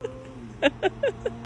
哈哈哈哈。